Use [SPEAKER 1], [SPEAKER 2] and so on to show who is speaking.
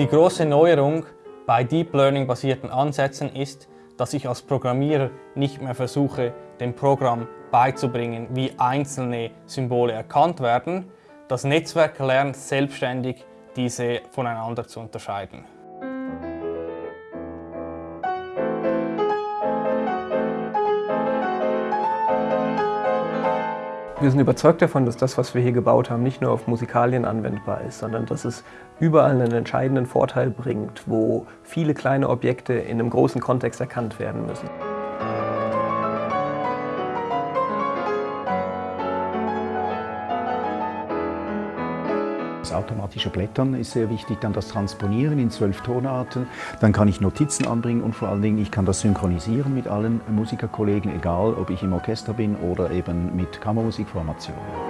[SPEAKER 1] Die große Neuerung bei Deep Learning basierten Ansätzen ist, dass ich als Programmierer nicht mehr versuche, dem Programm beizubringen, wie einzelne Symbole erkannt werden. Das Netzwerk lernt selbstständig, diese voneinander zu unterscheiden.
[SPEAKER 2] Wir sind überzeugt davon, dass das, was wir hier gebaut haben, nicht nur auf Musikalien anwendbar ist, sondern dass es überall einen entscheidenden Vorteil bringt, wo viele kleine Objekte in einem großen Kontext erkannt werden müssen.
[SPEAKER 3] Das automatische Blättern ist sehr wichtig, dann das Transponieren in zwölf Tonarten. Dann kann ich Notizen anbringen und vor allen Dingen, ich kann das synchronisieren mit allen Musikerkollegen, egal ob ich im Orchester bin oder eben mit Kammermusikformationen.